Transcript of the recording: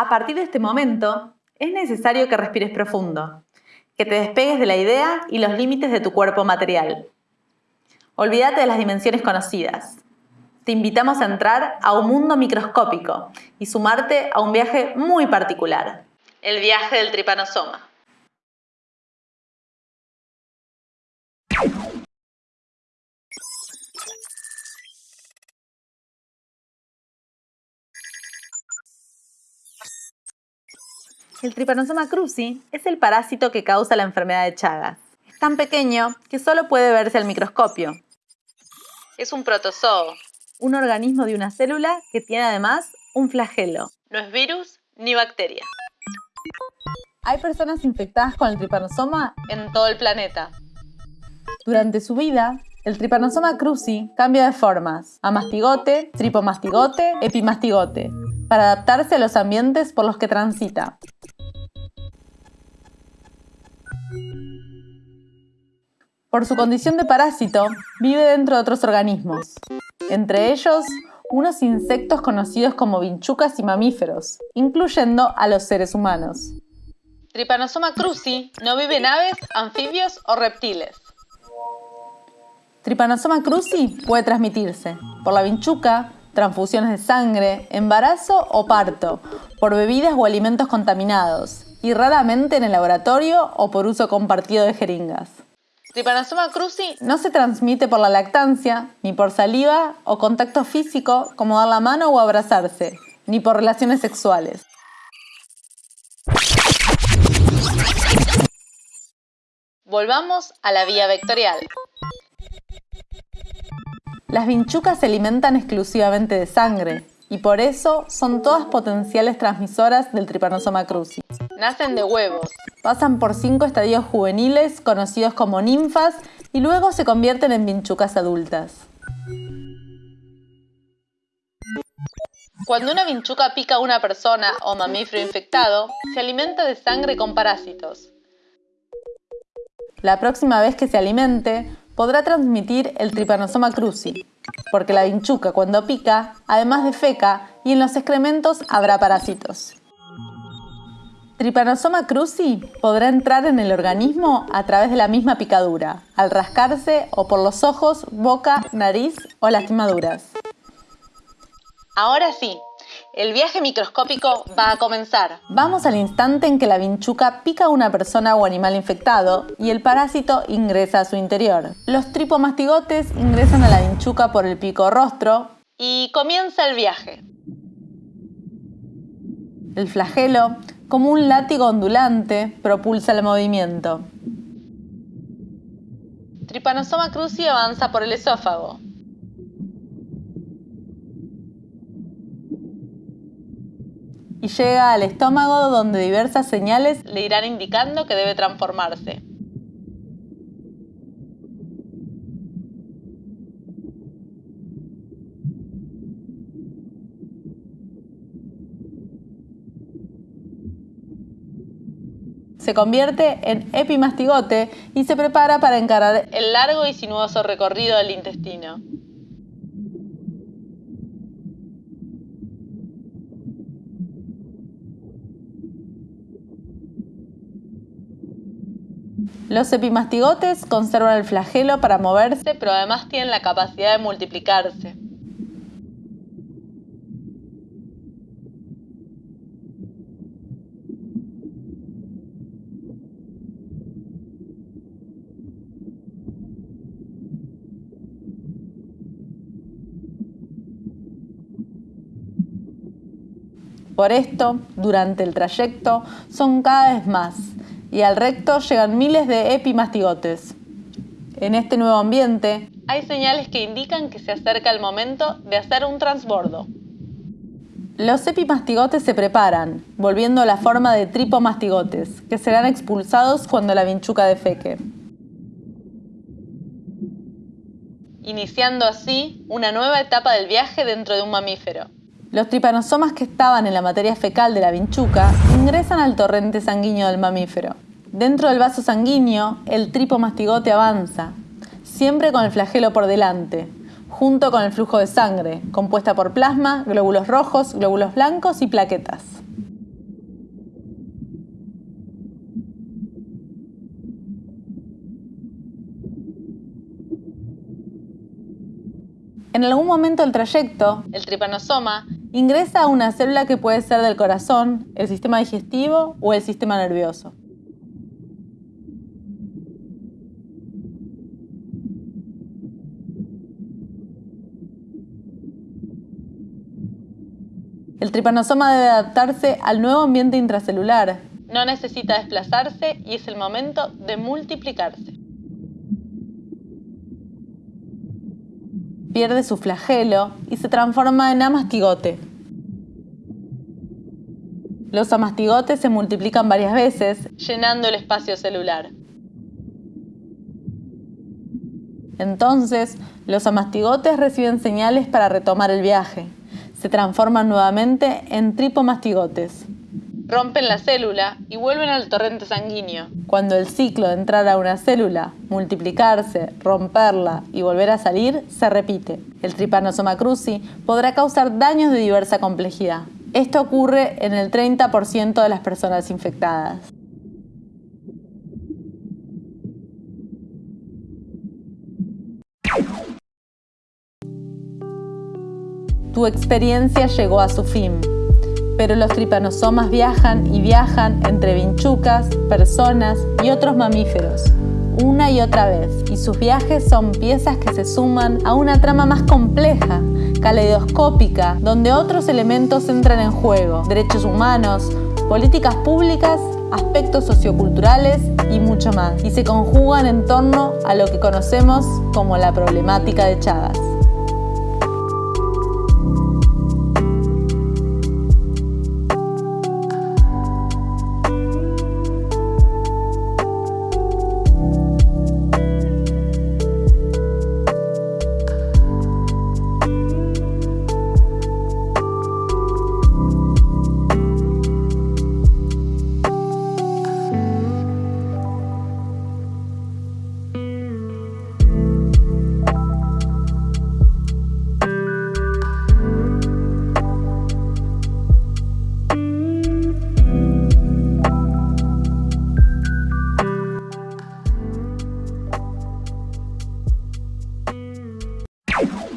A partir de este momento, es necesario que respires profundo, que te despegues de la idea y los límites de tu cuerpo material. Olvídate de las dimensiones conocidas. Te invitamos a entrar a un mundo microscópico y sumarte a un viaje muy particular, el viaje del tripanosoma. El Trypanosoma cruzi es el parásito que causa la enfermedad de Chagas. Es tan pequeño que solo puede verse al microscopio. Es un protozoo, un organismo de una célula que tiene además un flagelo. No es virus ni bacteria. Hay personas infectadas con el tripanosoma en todo el planeta. Durante su vida, el Trypanosoma cruzi cambia de formas a mastigote, tripomastigote, epimastigote, para adaptarse a los ambientes por los que transita. Por su condición de parásito, vive dentro de otros organismos, entre ellos unos insectos conocidos como vinchucas y mamíferos, incluyendo a los seres humanos. Trypanosoma cruzi no vive en aves, anfibios o reptiles. Trypanosoma cruzi puede transmitirse por la vinchuca, transfusiones de sangre, embarazo o parto, por bebidas o alimentos contaminados, y raramente en el laboratorio o por uso compartido de jeringas. Trypanosoma cruzi no se transmite por la lactancia, ni por saliva o contacto físico como dar la mano o abrazarse, ni por relaciones sexuales. Volvamos a la vía vectorial. Las vinchucas se alimentan exclusivamente de sangre y por eso son todas potenciales transmisoras del Trypanosoma cruzi. Nacen de huevos, pasan por cinco estadios juveniles conocidos como ninfas y luego se convierten en vinchucas adultas. Cuando una vinchuca pica a una persona o mamífero infectado, se alimenta de sangre con parásitos. La próxima vez que se alimente, podrá transmitir el Trypanosoma cruzi, porque la vinchuca cuando pica, además de feca, y en los excrementos habrá parásitos. Trypanosoma cruzi podrá entrar en el organismo a través de la misma picadura, al rascarse o por los ojos, boca, nariz o lastimaduras. Ahora sí, el viaje microscópico va a comenzar. Vamos al instante en que la vinchuca pica a una persona o animal infectado y el parásito ingresa a su interior. Los tripomastigotes ingresan a la vinchuca por el pico rostro y comienza el viaje. El flagelo, como un látigo ondulante, propulsa el movimiento. Trypanosoma cruzi avanza por el esófago, y llega al estómago donde diversas señales le irán indicando que debe transformarse. se convierte en epimastigote y se prepara para encarar el largo y sinuoso recorrido del intestino. Los epimastigotes conservan el flagelo para moverse, pero además tienen la capacidad de multiplicarse. Por esto, durante el trayecto, son cada vez más, y al recto llegan miles de epimastigotes. En este nuevo ambiente hay señales que indican que se acerca el momento de hacer un transbordo. Los epimastigotes se preparan, volviendo a la forma de tripomastigotes, que serán expulsados cuando la vinchuca defeque. Iniciando así una nueva etapa del viaje dentro de un mamífero. Los tripanosomas que estaban en la materia fecal de la vinchuca ingresan al torrente sanguíneo del mamífero. Dentro del vaso sanguíneo, el tripomastigote avanza, siempre con el flagelo por delante, junto con el flujo de sangre, compuesta por plasma, glóbulos rojos, glóbulos blancos y plaquetas. En algún momento del trayecto, el tripanosoma ingresa a una célula que puede ser del corazón, el sistema digestivo o el sistema nervioso. El tripanosoma debe adaptarse al nuevo ambiente intracelular. No necesita desplazarse y es el momento de multiplicarse. Pierde su flagelo y se transforma en amastigote. Los amastigotes se multiplican varias veces, llenando el espacio celular. Entonces, los amastigotes reciben señales para retomar el viaje se transforman nuevamente en tripomastigotes. Rompen la célula y vuelven al torrente sanguíneo. Cuando el ciclo de entrar a una célula, multiplicarse, romperla y volver a salir se repite. El Trypanosoma cruzi podrá causar daños de diversa complejidad. Esto ocurre en el 30% de las personas infectadas. Tu experiencia llegó a su fin, pero los tripanosomas viajan y viajan entre vinchucas, personas y otros mamíferos, una y otra vez, y sus viajes son piezas que se suman a una trama más compleja, caleidoscópica, donde otros elementos entran en juego, derechos humanos, políticas públicas, aspectos socioculturales y mucho más, y se conjugan en torno a lo que conocemos como la problemática de Chagas.